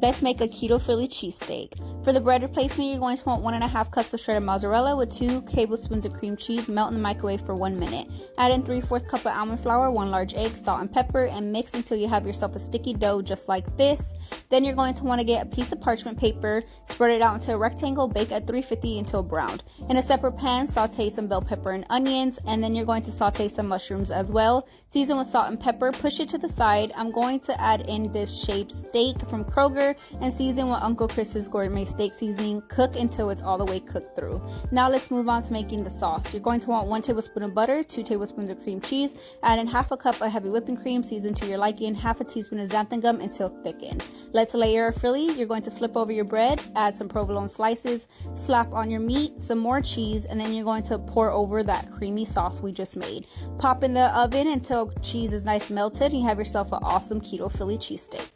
Let's make a keto Philly cheesesteak. For the bread replacement, you're going to want one and a half cups of shredded mozzarella with two tablespoons of cream cheese. Melt in the microwave for one minute. Add in three fourth cup of almond flour, one large egg, salt and pepper, and mix until you have yourself a sticky dough just like this. Then you're going to want to get a piece of parchment paper, spread it out into a rectangle, bake at 350 until browned. In a separate pan, saute some bell pepper and onions, and then you're going to saute some mushrooms as well. Season with salt and pepper, push it to the side. I'm going to add in this shaped steak from Kroger and season with Uncle Chris's gourmet seasoning. Cook until it's all the way cooked through. Now let's move on to making the sauce. You're going to want one tablespoon of butter, two tablespoons of cream cheese, add in half a cup of heavy whipping cream, season to your liking, half a teaspoon of xanthan gum until thickened. Let's layer a Philly. You're going to flip over your bread, add some provolone slices, slap on your meat, some more cheese, and then you're going to pour over that creamy sauce we just made. Pop in the oven until cheese is nice melted and you have yourself an awesome keto Philly cheesesteak.